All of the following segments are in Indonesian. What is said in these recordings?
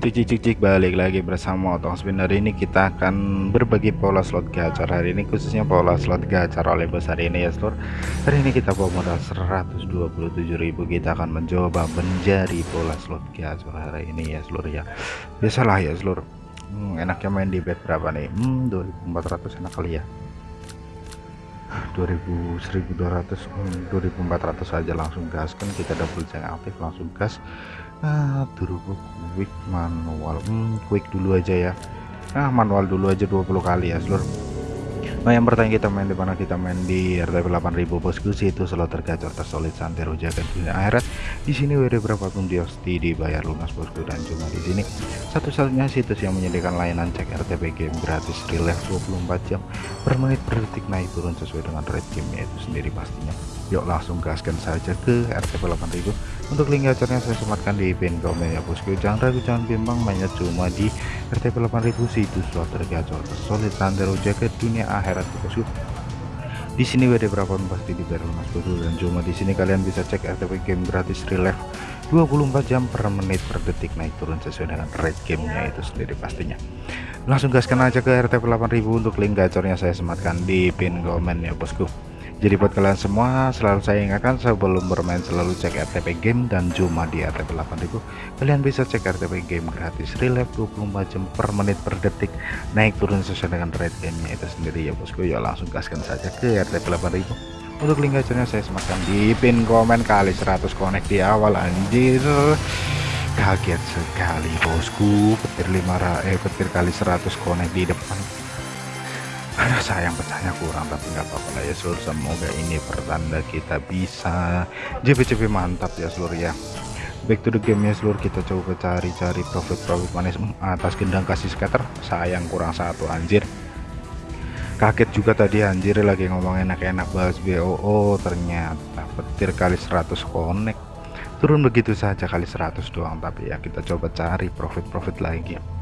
Cik cik cik balik lagi bersama Otong Spin. Hari ini kita akan berbagi pola slot gacor. Hari ini khususnya pola slot gacor oleh bos hari ini ya seluruh hari ini kita bawa modal 127.000 kita akan mencoba menjadi pola slot gacor hari ini ya seluruh ya. Biasalah ya seluruh hmm, enaknya main di bet berapa nih? Hmm, 2400 enak kali ya. 2000 1200 hmm, 2400 saja langsung gas. Kan kita double check aktif langsung gas ah turbo quick manual. Hmm, quick dulu aja ya. Nah manual dulu aja 20 kali ya seluruh Nah yang pertanyaan kita main di mana? Kita main di RTP 8000 bosku. Sih itu slot tergacor tersolid santero jaga dunia akhirat di sini WD berapapun diosti dibayar lunas bosku dan cuma di sini. Satu-satunya situs yang menyediakan layanan cek RTP game gratis relief 24 jam per menit per detik naik turun sesuai dengan rate itu sendiri pastinya. Yuk langsung gaskan saja ke RTP 8000 untuk link gacornya saya sematkan di pin komen ya bosku. Jangan ragu jangan bimbang mainnya cuma di RTP 8000 situs slot tergacor solid santero jaga dunia akhirat bosku di sini WD berapa pasti dibayar mas bosku dan cuma di sini kalian bisa cek RTP game gratis relief 24 jam per menit per detik. Naik turun sesuai dengan rate gamenya itu sendiri pastinya. Langsung gaskan aja ke RTP 8000 untuk link gacornya saya sematkan di pin komen ya bosku jadi buat kalian semua selalu saya ingatkan sebelum bermain selalu cek RTP game dan cuma di RTP 8000 kalian bisa cek RTP game gratis. Relief 24 jam per menit per detik naik turun sesuai dengan rate gamenya itu sendiri. Ya bosku ya langsung gaskan saja ke RTP 8000 untuk link gacornya saya sematkan di pin komen kali 100 connect di awal anjir. Kaget sekali bosku petir 5 eh petir kali 100 connect di depan sayang pecahnya kurang tapi nggak apa-apa lah ya seluruh semoga ini pertanda kita bisa. JP-JP mantap ya seluruh ya. Back to the game ya seluruh kita coba cari-cari profit-profit manis atas gendang kasih scatter sayang kurang satu anjir. Kaget juga tadi anjir lagi ngomong enak-enak bahas BOO ternyata petir kali 100 connect. Turun begitu saja kali 100 doang tapi ya kita coba cari profit-profit lagi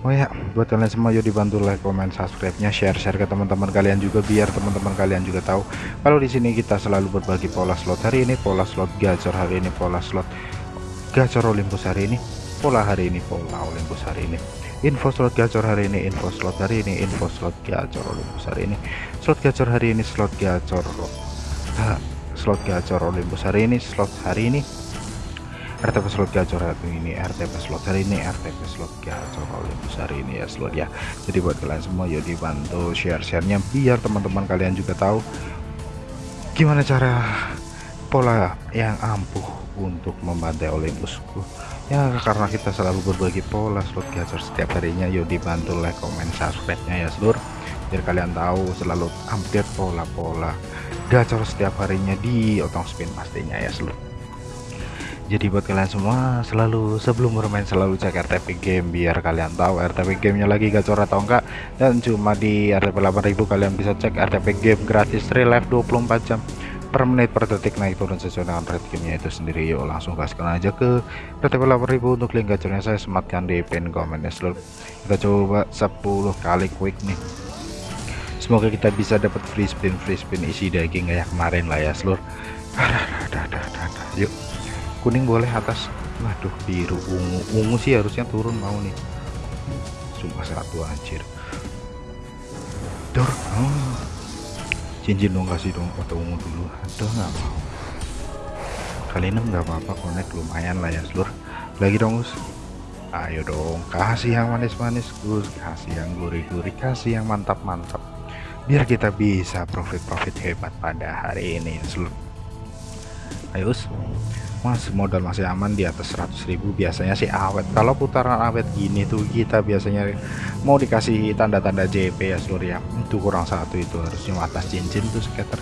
Oh ya, buat kalian semua yuk dibantu like, comment, subscribe-nya, share-share ke teman-teman kalian juga biar teman-teman kalian juga tahu kalau di sini kita selalu berbagi pola slot hari ini, pola slot gacor hari ini, pola slot gacor Olympus hari ini, pola hari ini, pola Olympus hari ini. Info slot gacor hari ini, info slot hari ini, info slot gacor Olympus hari ini. Slot gacor hari ini, slot gacor slot gacor Olympus hari ini, slot hari ini RTP slot gacor hari ini RTP slot hari ini RTP slot gacor oleh besar ini ya slot ya. Jadi buat kalian semua yuk dibantu share-sharenya biar teman-teman kalian juga tahu gimana cara pola yang ampuh untuk membantai Olympusku. Ya karena kita selalu berbagi pola slot gacor setiap harinya yuk dibantu like comment subscribe nya ya seluruh biar kalian tahu selalu update pola-pola gacor setiap harinya di otong spin pastinya ya seluruh jadi buat kalian semua selalu sebelum bermain selalu cek RTP game biar kalian tahu RTP gamenya lagi gacor atau enggak. Dan cuma di RTP 8000 kalian bisa cek RTP game gratis relive 24 jam per menit per detik. Naik turun sesuai dengan rate gamenya itu sendiri. Yuk langsung gaskan aja ke RTP 8000 untuk link gacornya. Saya sematkan di pin komen ya seluruh kita coba 10 kali quick nih. Semoga kita bisa dapat free spin free spin isi daging kayak kemarin lah ya seluruh yuk kuning boleh atas. Waduh biru ungu. Ungu sih harusnya turun mau nih. Cuma satu anjir. Dor oh. cincin dong kasih dong atau ungu dulu. Ada nggak mau. Kali ini nggak apa-apa connect lumayan lah ya seluruh lagi dong Gus ayo dong kasih yang manis-manis Gus kasih yang gurih-gurih kasih yang mantap-mantap. Biar kita bisa profit-profit hebat pada hari ini seluruh ayo Gus Mas modal masih aman di atas 100.000 biasanya sih awet. Kalau putaran awet gini tuh kita biasanya mau dikasih tanda-tanda JP ya seluruh ya. Itu kurang satu itu harusnya atas cincin tuh sekitar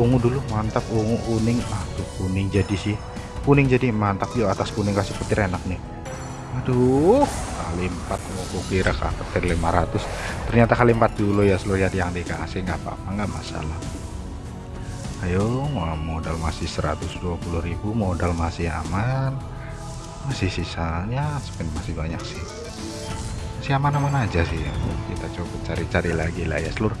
ungu dulu mantap ungu kuning. Tuh kuning jadi sih. Kuning jadi mantap. Yuk atas kuning kasih petir enak nih. Aduh kali 4 mau kira petir 500 ternyata kali 4 dulu ya seluruh ya yang dikasih. Nggak apa-apa nggak masalah ayo modal masih 120.000 modal masih aman. Masih sisanya spend masih banyak sih. Masih aman-aman aja sih kita coba cari-cari lagi lah ya seluruh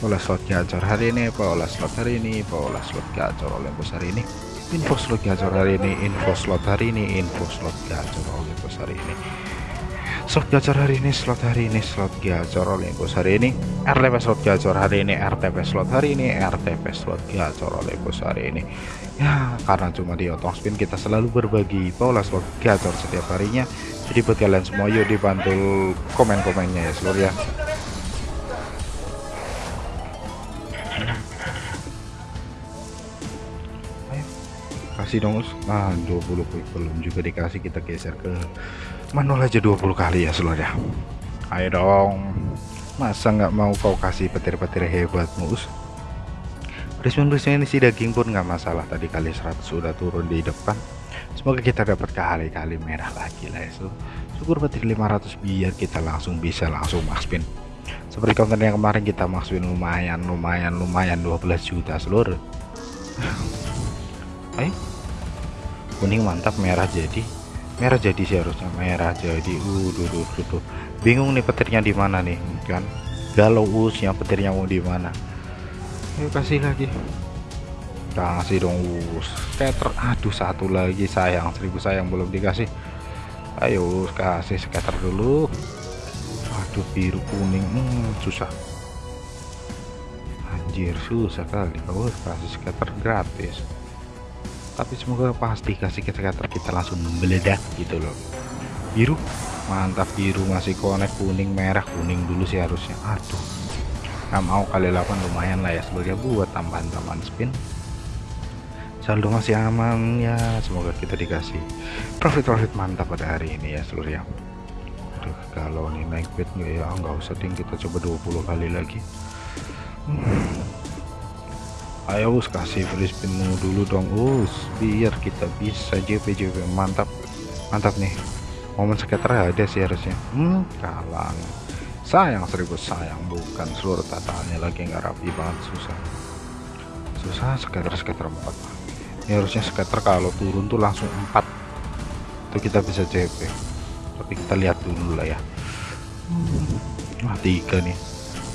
pola slot gacor hari ini pola slot hari ini pola slot gacor bos hari ini. Info slot gacor hari ini info slot hari ini info slot gacor Olympus hari ini slot gacor hari ini slot hari ini slot gacor Olympus hari ini. RTP slot gacor hari ini RTP slot hari ini RTP slot gacor Olympus hari ini. Ya karena cuma di otong spin kita selalu berbagi pola slot gacor setiap harinya. Jadi buat kalian semua yuk dibantu komen-komennya ya seluruh ya kasih dong nah 20 quick belum juga dikasih kita geser ke manual aja 20 kali ya seluruh ya. Ayo dong. Masa nggak mau kau kasih petir-petir hebat mus Respon-respon ini si daging pun nggak masalah. Tadi kali 100 sudah turun di depan. Semoga kita dapat kali-kali merah lagi lah ya syukur petir 500 biar kita langsung bisa langsung max spin seperti konten yang kemarin kita max spin lumayan lumayan lumayan 12 juta seluruh ayo kuning mantap merah jadi. Merah jadi sih harusnya merah jadi. Uh duh, duh, duh, duh. bingung nih petirnya di mana nih kan? Galau usnya petirnya mau di mana? Ayo kasih lagi. Kasih dong us scatter aduh satu lagi sayang. Seribu sayang belum dikasih. Ayo kasih scatter dulu. Aduh biru kuning. Hmm, susah. Anjir susah kali. Kau kasih scatter gratis tapi semoga pasti kasih kita kita langsung meledak gitu loh. Biru? Mantap biru. Masih konek kuning merah kuning dulu sih harusnya. Aduh. Nggak mau kali 8 lumayan lah ya. Sebagai buat tambahan-tambahan spin. Saldo masih aman ya. Semoga kita dikasih profit-profit mantap pada hari ini ya seluruh yang Aduh, kalau nih naik bed ya? Nggak usah ding. Kita coba 20 kali lagi. Hmm ayo us kasih free spinmu dulu dong us. Biar kita bisa JP JP mantap. Mantap nih. Momen sekitar ada sih harusnya. Hmm kalang sayang seribu sayang. Bukan seluruh tataannya lagi nggak rapi banget susah. Susah sekitar sekitar empat. Ini harusnya sekitar kalau turun tuh langsung empat. Itu kita bisa JP tapi kita lihat dulu lah ya. Hmm, wah tiga nih.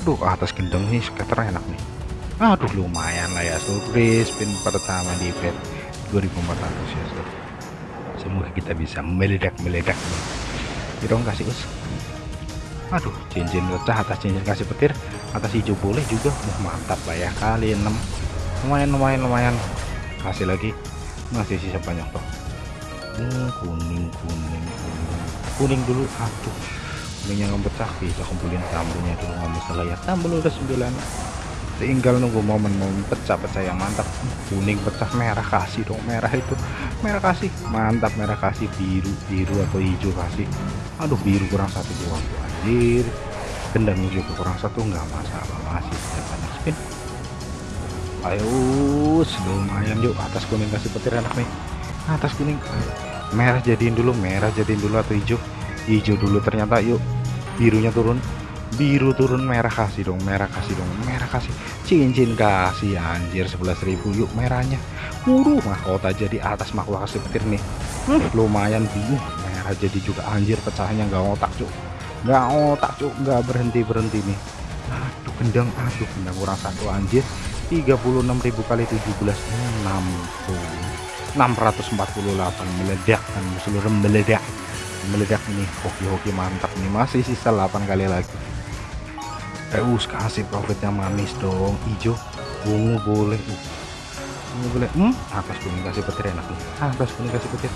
Duh atas gendeng nih sekitar enak nih aduh lumayan lah ya surprise spin pertama di bet 2400 ya so. semoga kita bisa meledak-meledak. Nih dong kasih us. Aduh cincin pecah atas cincin kasih petir atas hijau boleh juga. Uh, mantap lah ya kali 6 lumayan lumayan lumayan. Kasih lagi. Masih sisa banyak toh. Hmm, kuning kuning kuning. Kuning dulu aduh. Kuningnya nggak pecah bisa kumpulin tambulnya dulu nggak masalah ya. Tambul udah 9 tinggal nunggu momen-momen pecah-pecah yang mantap. Kuning pecah merah kasih dong. Merah itu merah kasih. Mantap merah kasih. Biru biru atau hijau kasih. Aduh biru kurang satu dua anjir. Gendang juga kurang satu nggak masalah. Masih bisa banyak spin. Ayo lumayan yuk. Atas kuning kasih petir enak nih. Atas kuning. Merah jadiin dulu merah jadiin dulu atau hijau. Hijau dulu ternyata yuk. Birunya turun biru turun merah kasih dong merah kasih dong merah kasih. Cincin kasih anjir 11.000 yuk merahnya. Uruh mahkota jadi atas mahkota kasih petir nih. Hmm, lumayan bingung merah jadi juga anjir pecahnya nggak otak cuk. Nggak otak cuk nggak berhenti berhenti nih. Aduh gendang aduh gendang kurang satu anjir. 36.000 kali 17 60 648 meledak kan seluruh meledak. Meledak nih hoki-hoki mantap nih masih sisa 8 kali lagi Reus kasih profit yang manis dong. Hijau ungu boleh. Ungu boleh. Hmm? Atas kuning kasih petir enak nih. Atas kuning kasih petir.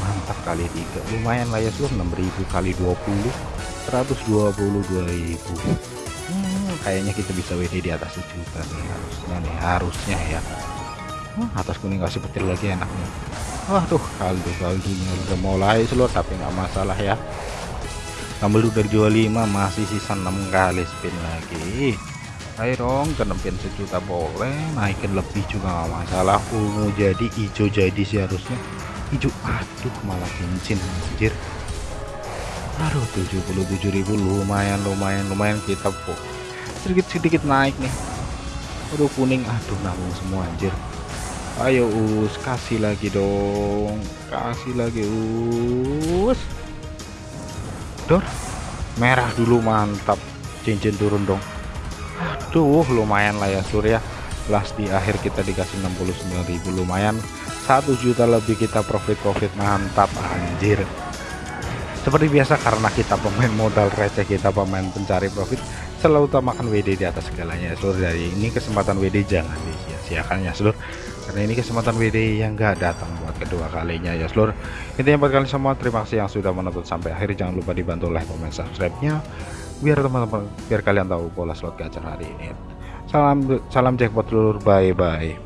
Mantap kali tiga. Lumayan lah ya seluruh 6000 kali 20 122.000 hmm, kayaknya kita bisa WD di atas sejuta nih harusnya nih harusnya ya. Hmm, atas kuning kasih petir lagi enak nih. Waduh kaldu kaldunya udah mulai seluruh tapi nggak masalah ya Tambah udah jual 5 masih sisa 6 kali spin lagi. Ayo dong kenepin sejuta boleh naikin lebih juga masalah. Ungu jadi hijau jadi sih harusnya hijau aduh malah cincin anjir. Aduh 77.000 lumayan lumayan lumayan kita kok sedikit-sedikit naik nih. Aduh kuning aduh nanggung semua anjir. Ayo us kasih lagi dong. Kasih lagi us dor merah dulu mantap. Cincin turun dong. Aduh lumayan lah ya surya. Plus di akhir kita dikasih 69.000 lumayan. 1 juta lebih kita profit-profit. Mantap anjir. Seperti biasa karena kita pemain modal receh kita pemain pencari profit selalu utamakan WD di atas segalanya ya seluruh dari ini kesempatan WD jangan disia-siakan ya seluruh karena ini kesempatan WD yang gak datang buat kedua kalinya ya seluruh intinya buat kalian semua terima kasih yang sudah menonton sampai akhir. Jangan lupa dibantu like comment subscribe nya biar teman-teman biar kalian tahu pola slot gacor hari ini. Salam salam jackpot seluruh bye bye